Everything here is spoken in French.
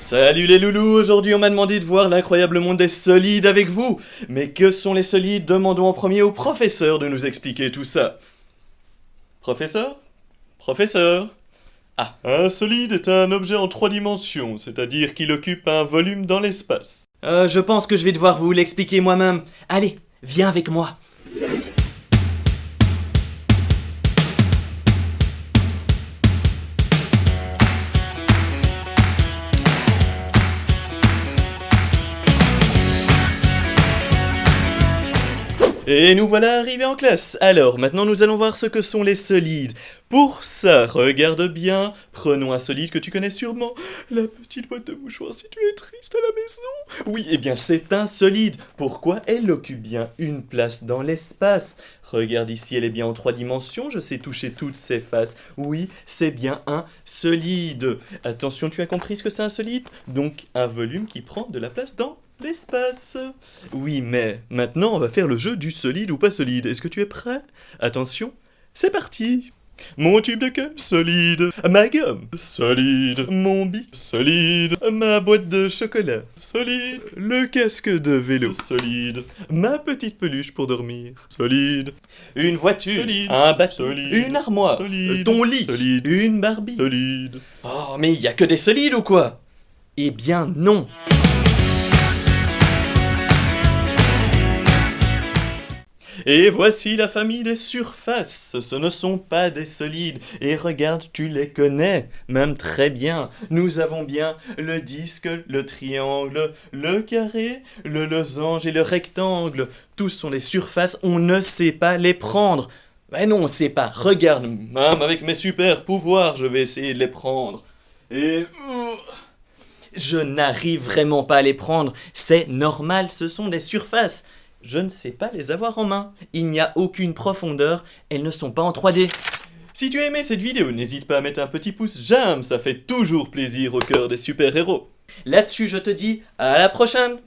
Salut les loulous, aujourd'hui on m'a demandé de voir l'incroyable monde des solides avec vous. Mais que sont les solides? Demandons en premier au professeur de nous expliquer tout ça. Professeur? Professeur? Ah, un solide est un objet en trois dimensions, c'est-à-dire qu'il occupe un volume dans l'espace. Euh, je pense que je vais devoir vous l'expliquer moi-même. Allez, viens avec moi. Et nous voilà arrivés en classe. Alors, maintenant nous allons voir ce que sont les solides. Pour ça, regarde bien, prenons un solide que tu connais sûrement. La petite boîte de mouchoirs si tu es triste à la maison. Oui, eh bien c'est un solide. Pourquoi Elle occupe bien une place dans l'espace? Regarde ici, elle est bien en trois dimensions, je sais toucher toutes ses faces. Oui, c'est bien un solide. Attention, tu as compris ce que c'est un solide? Donc un volume qui prend de la place dans l'espace. Oui, mais maintenant on va faire le jeu du solide ou pas solide. Est-ce que tu es prêt? Attention, c'est parti mon tube de queue solide, ma gomme solide, mon bic solide, ma boîte de chocolat solide, le casque de vélo solide, ma petite peluche pour dormir solide, une voiture Solide. un bateau, Solide. une armoire, Solide. ton lit, Solide. une Barbie Solide. Oh, mais il y a que des solides ou quoi? Eh bien non. Et voici la famille des surfaces. Ce ne sont pas des solides. Et regarde, tu les connais, même très bien. Nous avons bien le disque, le triangle, le carré, le losange et le rectangle. Tous sont des surfaces, on ne sait pas les prendre. Mais non, on sait pas. Regarde, même avec mes super pouvoirs, je vais essayer de les prendre. Et... Je n'arrive vraiment pas à les prendre. C'est normal, ce sont des surfaces. Je ne sais pas les avoir en main. Il n'y a aucune profondeur, elles ne sont pas en 3D. Si tu as aimé cette vidéo, n'hésite pas à mettre un petit pouce j'aime, ça fait toujours plaisir au cœur des super-héros. Là-dessus, je te dis à la prochaine